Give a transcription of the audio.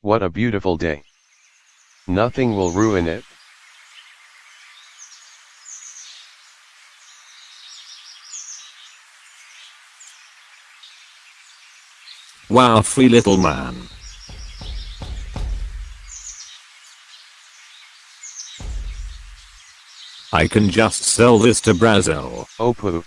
What a beautiful day. Nothing will ruin it. Wow free little man. I can just sell this to Brazil. Oh poop.